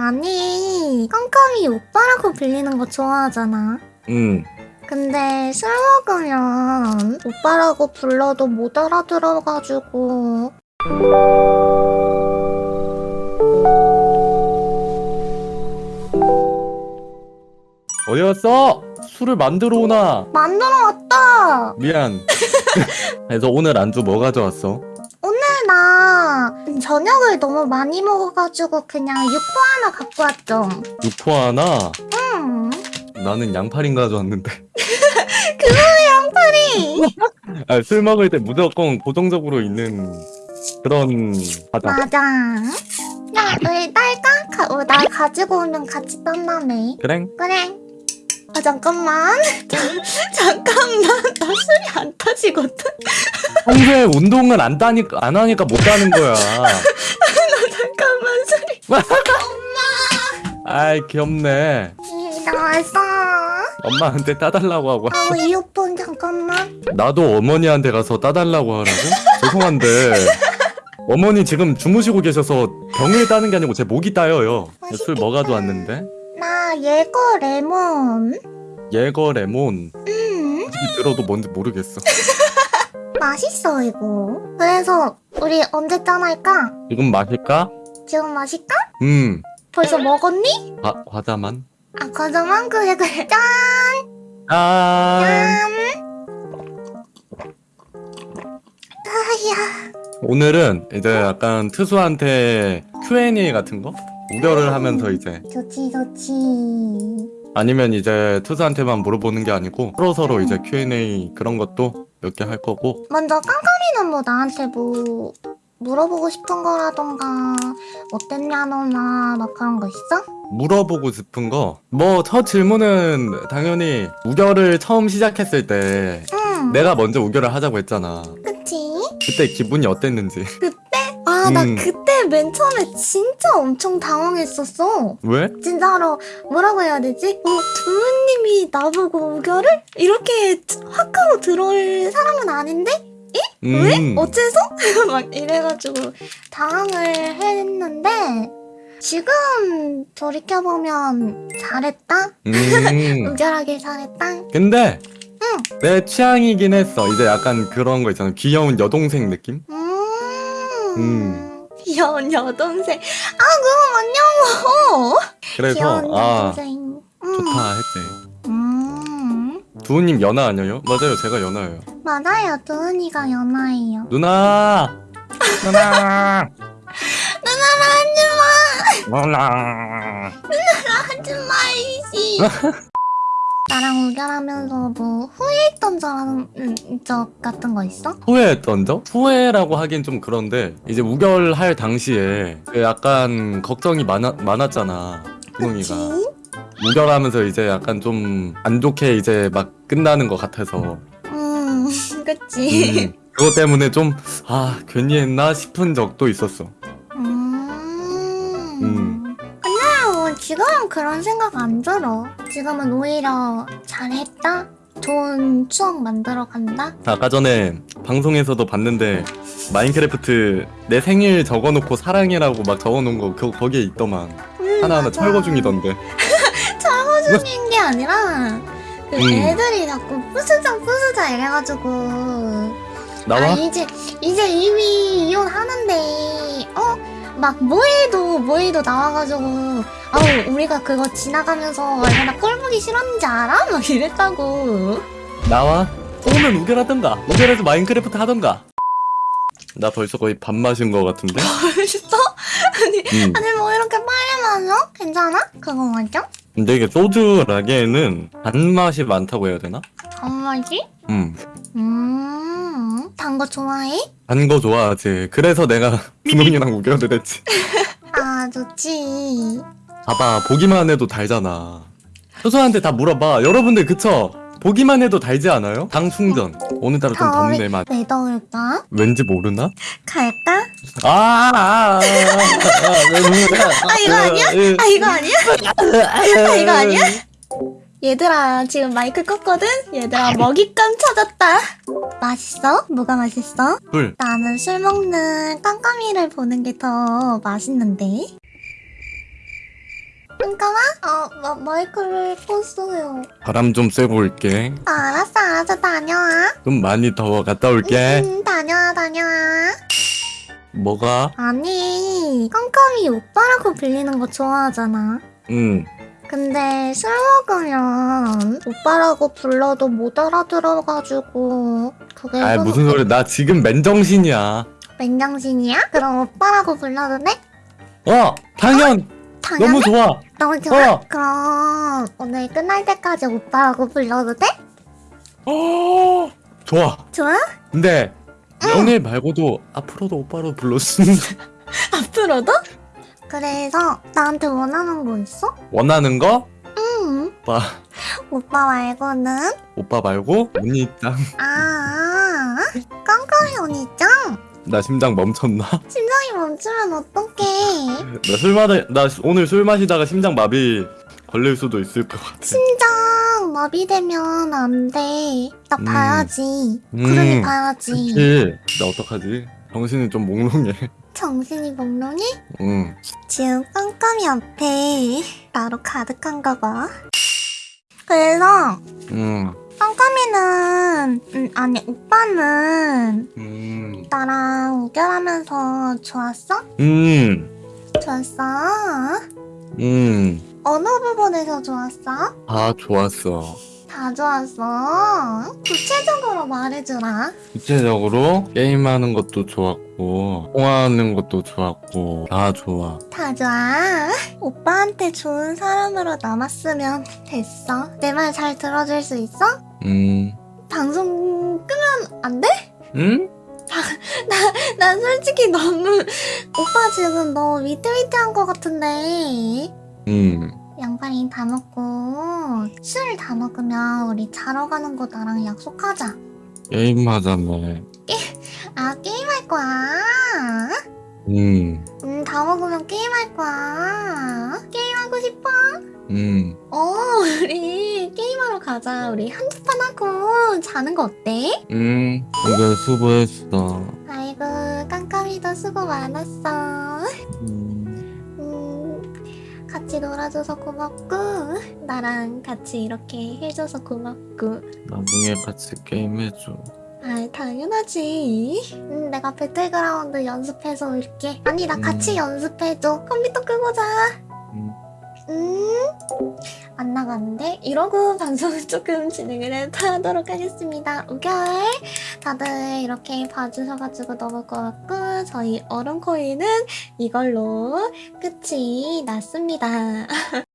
아니, 깜깜이 오빠라고 불리는 거 좋아하잖아. 응. 근데 술 먹으면 오빠라고 불러도 못 알아들어가지고 어디 갔어? 술을 만들어 오나? 만들어 왔다. 미안. 그래서 오늘 안주 뭐 가져왔어? 저녁을 너무 많이 먹어가지고 그냥 육포 하나 갖고 왔죠. 육포 하나? 음, 나는 양파링 가져왔는데. 양파리. 아, 술 먹을 때 무조건 고정적으로 있는 그런 바다. 맞아. 야, 너희 딸까? 가, 어, 나 가지고 오면 같이 딴다며. 그래? 그래. 아 잠깐만. 잠깐만. 나 술이 안 타지거든. 평소에 운동을 안 따니까 안 하니까 못 따는 거야. 잠깐만 술이. 아이 귀엽네. 이, 나왔어. 엄마한테 따달라고 하고. 아, 이어폰 잠깐만. 나도 어머니한테 가서 따달라고 하라고? 죄송한데 어머니 지금 주무시고 계셔서 병을 따는 게 아니고 제 목이 따여요. 술뭐 가져왔는데? 나 예거 레몬. 예거 레몬. 음, 들어도 뭔지 모르겠어. 맛있어 이거. 그래서 우리 언제 짠할까? 지금 마실까? 지금 마실까? 음. 벌써 먹었니? 과, 과자만. 아 과자만 그래 그래. 짠. 아. 짠. 아야. 오늘은 이제 약간 트수한테 Q&A 같은 거 우결을 하면서 이제 좋지 좋지. 아니면 이제 투수한테만 물어보는 게 아니고 서로 서로 이제 Q&A 그런 것도 몇 개 할 거고 먼저 깜깜이는 뭐 나한테 뭐 물어보고 싶은 거라던가 어땠냐 너나 막 그런 거 있어? 물어보고 싶은 거 뭐 첫 질문은 당연히 우결을 처음 시작했을 때 응. 내가 먼저 우결을 하자고 했잖아 그치? 그때 기분이 어땠는지 아, 나 음. 그때 맨 처음에 진짜 엄청 당황했었어. 왜? 진짜로 뭐라고 해야 되지? 어, 두루님이 나보고 우결을? 이렇게 확 하고 들어올 사람은 아닌데? 왜? 음. 어째서? 막 이래가지고 당황을 했는데 지금 돌이켜보면 잘했다? 음. 우결하길 잘했다? 근데 응. 내 취향이긴 했어 이제 약간 그런 거 있잖아 귀여운 여동생 느낌? 음. 음. 귀여운 여동생. 아, 그거 맞냐고! 그래서 아 여동생. 음. 좋다 했지 음. 두우님 연하 아니에요? 맞아요 제가 연하예요 맞아요. 두은이가 연하예요. 누나 누나 누나랑 누나 하지 마이씨. 나랑 우결하면서 뭐 후회했던 점, 음, 적 같은 거 있어? 후회했던 적? 후회라고 하긴 좀 그런데 이제 우결할 당시에 그 약간 걱정이 많아, 많았잖아? 분홍이가 우결하면서 이제 약간 좀 안 좋게 이제 막 끝나는 것 같아서 음, 그치. 음, 그것 때문에 좀 아 괜히 했나 싶은 적도 있었어 지금은 그런 생각 안 들어. 지금은 오히려 잘했다? 좋은 추억 만들어 간다? 아까 전에 방송에서도 봤는데 마인크래프트 내 생일 적어놓고 사랑해라고 막 적어놓은 거 그, 거기에 있더만 음, 하나하나 맞아. 철거 중이던데 철거 중인 게 아니라 그 음. 애들이 자꾸 부수자 부수자 이래가지고 나와? 아 이제 이제 이미 이혼하는데 어? 막 뭐해도 뭐해도 나와가지고 아우 우리가 그거 지나가면서 얼마나 꼴 보기 싫었는지 알아? 막 이랬다고 나와? 오면 우결하던가 우결해서 마인크래프트 하던가 나 벌써 거의 밥 마신 거 같은데? 벌써? 아니 음. 아니 뭐 이렇게 빨리 마셔? 괜찮아? 그거 맞죠? 근데 이게 소주 라게는 단맛이 많다고 해야 되나? 정말지? 음. 음 단 거 좋아해? 단 거 좋아하지 그래서 내가 분홍이랑 우결을 했지 아 좋지 봐봐 보기만 해도 달잖아 효소한테 다 물어봐 여러분들 그쵸? 보기만 해도 달지 않아요? 당 충전 오늘따라 좀 덥네 맛 왜 더울까? 왠지 모르나? 갈까? 아, 아, 아, 아, 아, 이거 아니야? 아 이거 아니야? 아 이거 아니야? 얘들아 지금 마이크 껐거든? 얘들아 먹잇감 찾았다 맛있어? 뭐가 맛있어? 불 나는 술 먹는 깜깜이를 보는 게 더 맛있는데 잠깐만. 어, 마, 마이크를 껐어요. 바람 좀 쐬고 올게. 아, 알았어, 알았어. 다녀와. 좀 많이 더워. 갔다 올게. 음, 다녀와, 다녀와. 뭐가? 아니, 깜깜이 오빠라고 불리는 거 좋아하잖아. 응. 근데 술 먹으면 오빠라고 불러도 못 알아들어가지고 그게 아좀 무슨 소리? 나 지금 맨정신이야. 맨정신이야? 그럼 오빠라고 불러도 돼? 어, 당연. 당연히? 너무 좋아. 너무 좋아? 어. 그럼 오늘 끝날 때까지 오빠라고 불러도 돼? 어, 좋아. 좋아? 근데 연애 말고도 앞으로도 오빠로 불렀으면 앞으로도? 그래서 나한테 원하는 거 있어? 원하는 거? 응 오빠, 오빠 말고는? 오빠 말고 언니짱. 아 깜깜이 언니짱 나 심장 멈췄나? 심장이 멈추면 어떡해 나 술 마다 나 오늘 술 마시다가 심장 마비 걸릴 수도 있을 것 같아. 심장 마비되면 안 돼 나 음. 봐야지 음. 구름이 봐야지 그치? 나 어떡하지? 정신이 좀 몽롱해. 정신이 몽롱해? 응. 지금 깜깜이 앞에 나로 가득한가 봐. 그래서 응. 깜깜이는 음, 아니 오빠는 음. 나랑 우결하면서 좋았어? 음. 좋았어? 음. 어느 부분에서 좋았어? 다 좋았어. 다 좋았어. 구체적으로 말해주라. 구체적으로 게임하는 것도 좋았고 통화하는 것도 좋았고 다 좋아. 다 좋아. 오빠한테 좋은 사람으로 남았으면 됐어. 내 말 잘 들어줄 수 있어? 음. 방송 끄면 안 돼? 응? 난 솔직히 너무 오빠 지금 너무 위태위태한 것 같은데 음. 양파링 다 먹고 술 다 먹으면 우리 자러 가는 거 나랑 약속하자 게임하자며. 아 게임할 거야 음. 음 다 먹으면 게임할 거야 게임하고 싶어? 음. 어 우리 게임하러 가자 우리 한두 판 하고 자는 거 어때? 음. 오늘 수고했어. 아이고 깜깜이도 수고 많았어 같이 놀아줘서 고맙고 나랑 같이 이렇게 해줘서 고맙고. 나중에 같이 게임해줘. 아 당연하지. 음, 내가 배틀그라운드 연습해서 올게. 아니 나 같이 음. 연습해줘. 컴퓨터 끄고 자 음. 음? 안 나갔는데? 이러고 방송을 조금 진행을 해- 하도록 하겠습니다. 우결! 다들 이렇게 봐주셔가지고 너무 고맙고, 저희 얼음코인은 이걸로 끝이 났습니다.